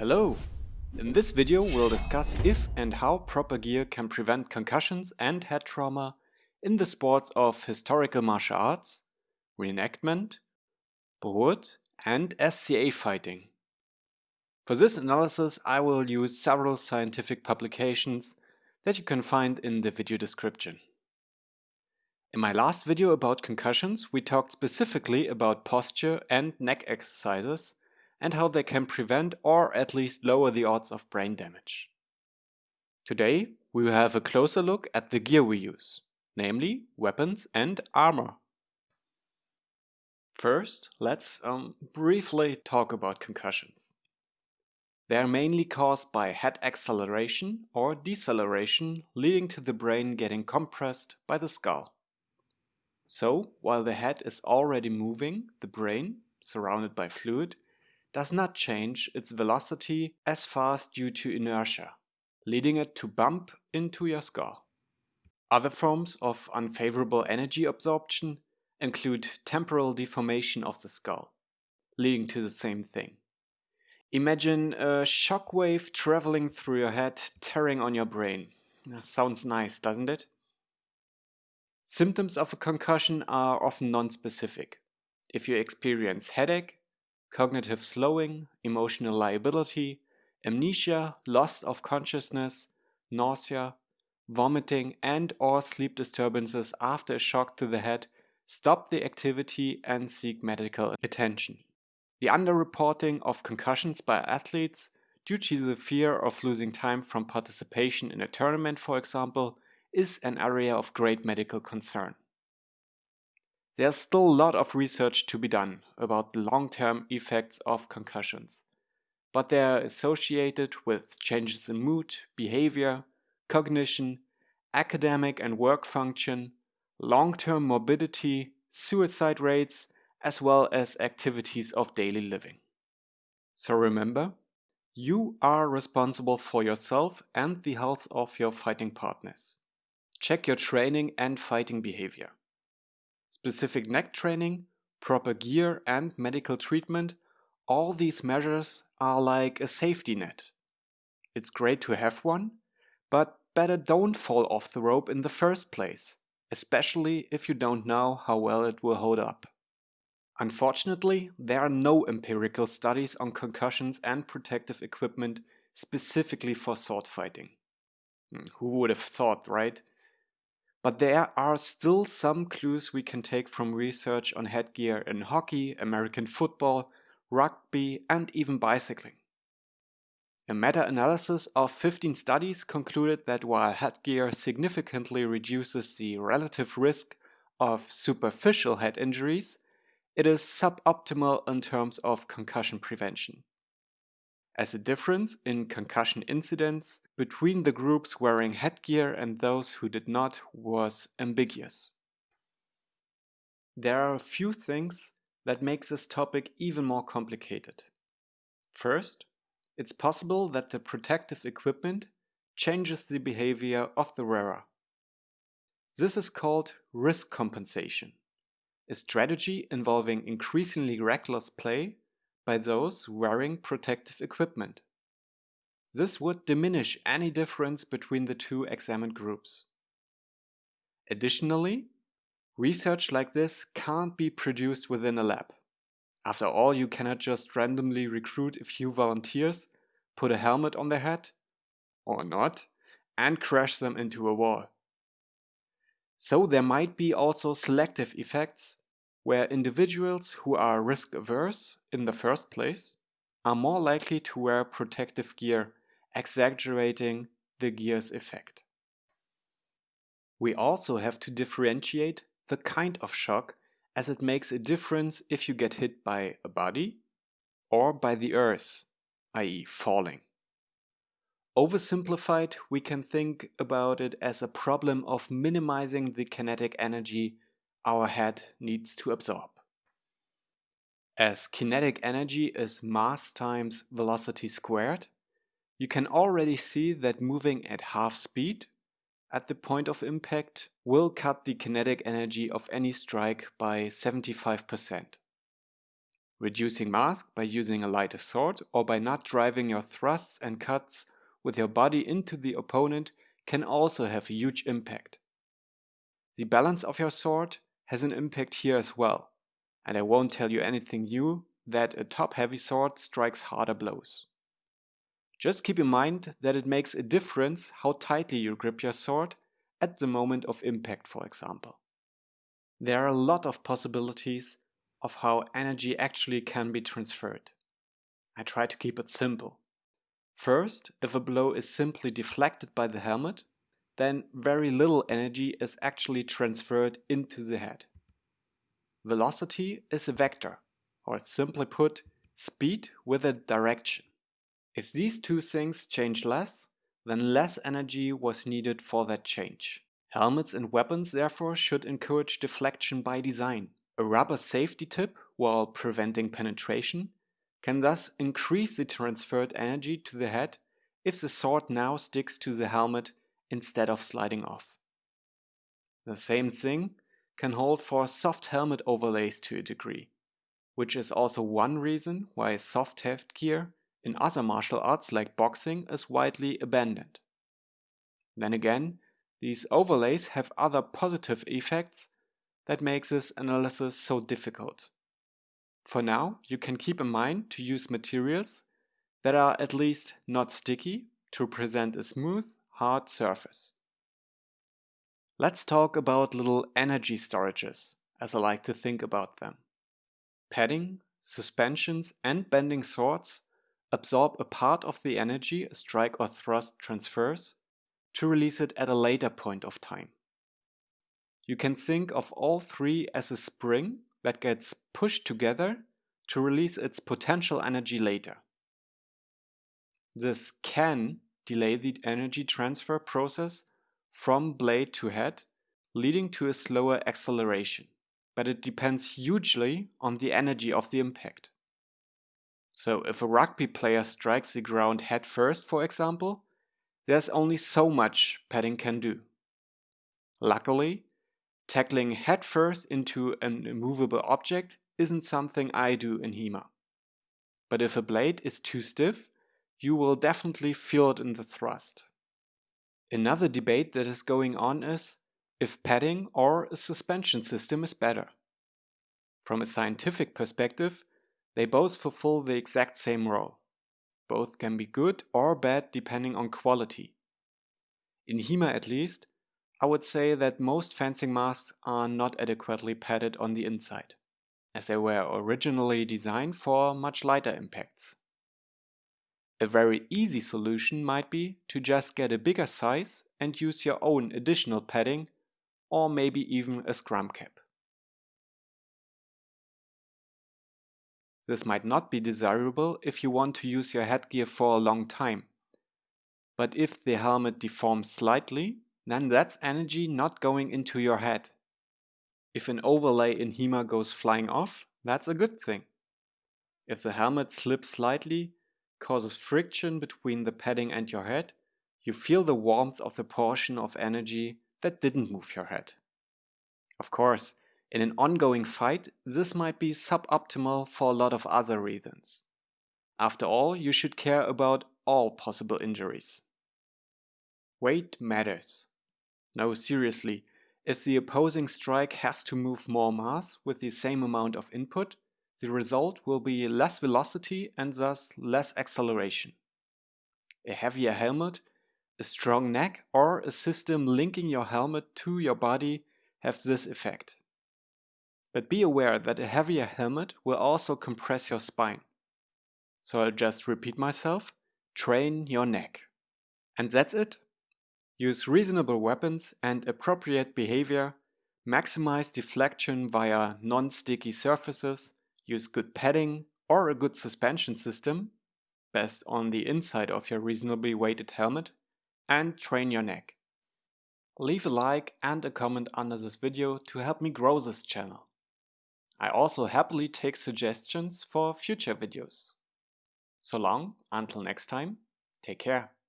Hello! In this video we'll discuss if and how proper gear can prevent concussions and head trauma in the sports of historical martial arts, reenactment, Buhurt and SCA fighting. For this analysis I will use several scientific publications that you can find in the video description. In my last video about concussions we talked specifically about posture and neck exercises and how they can prevent or at least lower the odds of brain damage. Today we will have a closer look at the gear we use, namely weapons and armor. First, let's um, briefly talk about concussions. They are mainly caused by head acceleration or deceleration leading to the brain getting compressed by the skull. So, while the head is already moving, the brain, surrounded by fluid, does not change its velocity as fast due to inertia, leading it to bump into your skull. Other forms of unfavorable energy absorption include temporal deformation of the skull, leading to the same thing. Imagine a shockwave traveling through your head, tearing on your brain. Sounds nice, doesn't it? Symptoms of a concussion are often non-specific. If you experience headache, cognitive slowing, emotional lability, amnesia, loss of consciousness, nausea, vomiting and or sleep disturbances after a shock to the head, stop the activity and seek medical attention. The underreporting of concussions by athletes due to the fear of losing time from participation in a tournament, for example, is an area of great medical concern. There's still a lot of research to be done about the long-term effects of concussions, but they are associated with changes in mood, behavior, cognition, academic and work function, long-term morbidity, suicide rates, as well as activities of daily living. So remember, you are responsible for yourself and the health of your fighting partners. Check your training and fighting behavior. Specific neck training, proper gear and medical treatment, all these measures are like a safety net. It's great to have one, but better don't fall off the rope in the first place, especially if you don't know how well it will hold up. Unfortunately, there are no empirical studies on concussions and protective equipment specifically for sword fighting. Hmm, who would have thought, right? But there are still some clues we can take from research on headgear in hockey, American football, rugby and even bicycling. A meta-analysis of 15 studies concluded that while headgear significantly reduces the relative risk of superficial head injuries, it is suboptimal in terms of concussion prevention as a difference in concussion incidence between the groups wearing headgear and those who did not was ambiguous. There are a few things that make this topic even more complicated. First, it's possible that the protective equipment changes the behavior of the wearer. This is called risk compensation, a strategy involving increasingly reckless play by those wearing protective equipment. This would diminish any difference between the two examined groups. Additionally, research like this can't be produced within a lab. After all, you cannot just randomly recruit a few volunteers, put a helmet on their head, or not, and crash them into a wall. So there might be also selective effects where individuals who are risk averse in the first place are more likely to wear protective gear, exaggerating the gear's effect. We also have to differentiate the kind of shock as it makes a difference if you get hit by a body or by the earth, i.e. falling. Oversimplified, we can think about it as a problem of minimizing the kinetic energy our head needs to absorb. As kinetic energy is mass times velocity squared, you can already see that moving at half speed at the point of impact will cut the kinetic energy of any strike by 75%. Reducing mass by using a lighter sword or by not driving your thrusts and cuts with your body into the opponent can also have a huge impact. The balance of your sword has an impact here as well, and I won't tell you anything new that a top-heavy sword strikes harder blows. Just keep in mind that it makes a difference how tightly you grip your sword at the moment of impact, for example. There are a lot of possibilities of how energy actually can be transferred. I try to keep it simple. First, if a blow is simply deflected by the helmet, then very little energy is actually transferred into the head. Velocity is a vector, or simply put, speed with a direction. If these two things change less, then less energy was needed for that change. Helmets and weapons therefore should encourage deflection by design. A rubber safety tip, while preventing penetration, can thus increase the transferred energy to the head if the sword now sticks to the helmet instead of sliding off. The same thing can hold for soft helmet overlays to a degree, which is also one reason why soft headgear in other martial arts like boxing is widely abandoned. Then again, these overlays have other positive effects that makes this analysis so difficult. For now, you can keep in mind to use materials that are at least not sticky to present a smooth, hard surface. Let's talk about little energy storages, as I like to think about them. Padding, suspensions and bending swords absorb a part of the energy a strike or thrust transfers to release it at a later point of time. You can think of all three as a spring that gets pushed together to release its potential energy later. This can delay the energy transfer process from blade to head, leading to a slower acceleration, but it depends hugely on the energy of the impact. So if a rugby player strikes the ground head first, for example, there's only so much padding can do. Luckily, tackling head first into an immovable object isn't something I do in HEMA. But if a blade is too stiff, you will definitely feel it in the thrust. Another debate that is going on is if padding or a suspension system is better. From a scientific perspective, they both fulfill the exact same role. Both can be good or bad depending on quality. In HEMA at least, I would say that most fencing masks are not adequately padded on the inside, as they were originally designed for much lighter impacts. A very easy solution might be to just get a bigger size and use your own additional padding or maybe even a scrum cap. This might not be desirable if you want to use your headgear for a long time. But if the helmet deforms slightly, then that's energy not going into your head. If an overlay in HEMA goes flying off, that's a good thing. If the helmet slips slightly, causes friction between the padding and your head, you feel the warmth of the portion of energy that didn't move your head. Of course, in an ongoing fight, this might be suboptimal for a lot of other reasons. After all, you should care about all possible injuries. Weight matters. No, seriously, if the opposing strike has to move more mass with the same amount of input, the result will be less velocity and thus less acceleration. A heavier helmet, a strong neck or a system linking your helmet to your body have this effect. But be aware that a heavier helmet will also compress your spine. So I'll just repeat myself, train your neck. And that's it. Use reasonable weapons and appropriate behavior, maximize deflection via non-sticky surfaces, use good padding or a good suspension system, best on the inside of your reasonably weighted helmet, and train your neck. Leave a like and a comment under this video to help me grow this channel. I also happily take suggestions for future videos. So long, until next time, take care.